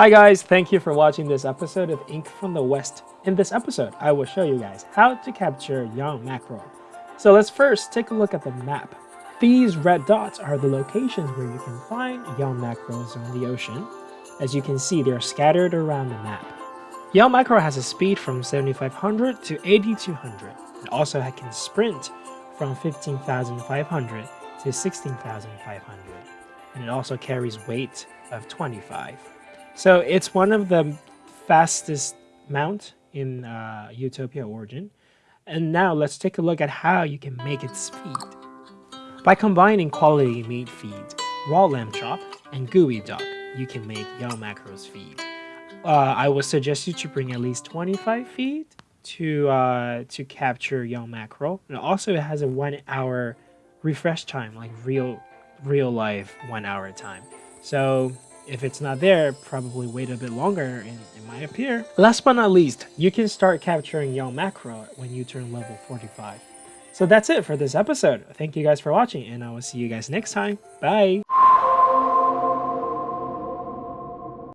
Hi guys, thank you for watching this episode of Ink from the West. In this episode, I will show you guys how to capture young mackerel. So let's first take a look at the map. These red dots are the locations where you can find young mackerels on the ocean. As you can see, they're scattered around the map. Young mackerel has a speed from 7500 to 8200. It also can sprint from 15,500 to 16,500. And it also carries weight of 25. So it's one of the fastest mount in uh, Utopia Origin. And now let's take a look at how you can make its feed. By combining quality meat feed, raw lamb chop, and geoduck, you can make young mackerels feed. Uh, I would suggest you to bring at least 25 feet to uh, to capture young mackerel. And also it has a one hour refresh time, like real real life one hour time. So if it's not there, probably wait a bit longer and it might appear. Last but not least, you can start capturing young mackerel when you turn level 45. So that's it for this episode. Thank you guys for watching and I will see you guys next time. Bye!